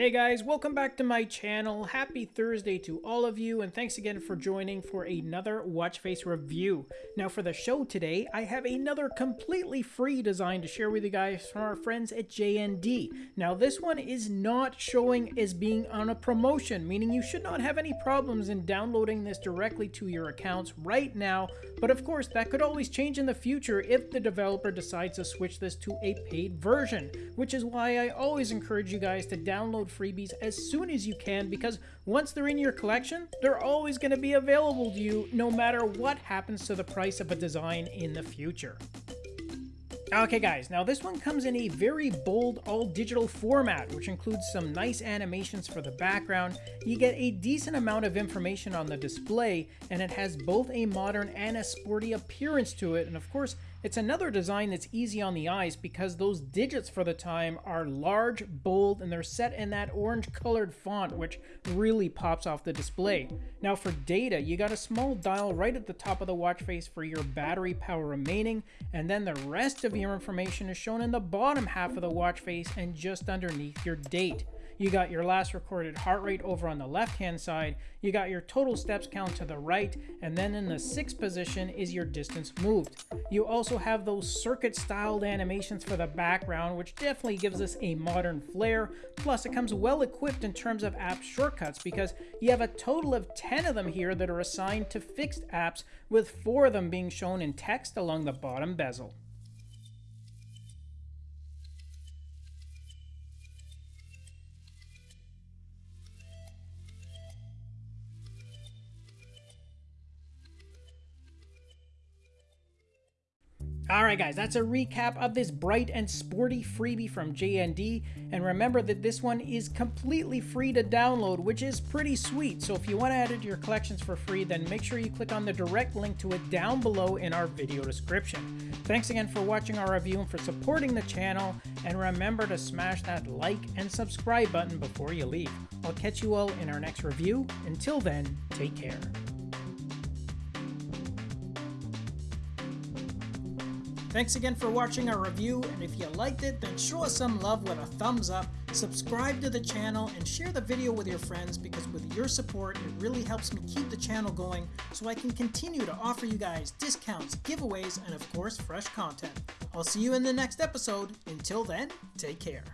Hey guys, welcome back to my channel. Happy Thursday to all of you, and thanks again for joining for another watch face review. Now for the show today, I have another completely free design to share with you guys from our friends at JND. Now this one is not showing as being on a promotion, meaning you should not have any problems in downloading this directly to your accounts right now, but of course that could always change in the future if the developer decides to switch this to a paid version, which is why I always encourage you guys to download freebies as soon as you can because once they're in your collection, they're always going to be available to you no matter what happens to the price of a design in the future. Okay guys, now this one comes in a very bold all-digital format, which includes some nice animations for the background. You get a decent amount of information on the display, and it has both a modern and a sporty appearance to it, and of course, it's another design that's easy on the eyes because those digits for the time are large, bold, and they're set in that orange colored font, which really pops off the display. Now for data, you got a small dial right at the top of the watch face for your battery power remaining, and then the rest of your information is shown in the bottom half of the watch face and just underneath your date. You got your last recorded heart rate over on the left hand side, you got your total steps count to the right, and then in the sixth position is your distance moved. You also have those circuit styled animations for the background, which definitely gives us a modern flair. Plus it comes well equipped in terms of app shortcuts because you have a total of 10 of them here that are assigned to fixed apps with four of them being shown in text along the bottom bezel. Alright guys, that's a recap of this bright and sporty freebie from JND, and remember that this one is completely free to download, which is pretty sweet, so if you want to add it to your collections for free, then make sure you click on the direct link to it down below in our video description. Thanks again for watching our review and for supporting the channel, and remember to smash that like and subscribe button before you leave. I'll catch you all in our next review. Until then, take care. Thanks again for watching our review, and if you liked it, then show us some love with a thumbs up, subscribe to the channel, and share the video with your friends because with your support, it really helps me keep the channel going so I can continue to offer you guys discounts, giveaways, and of course, fresh content. I'll see you in the next episode. Until then, take care.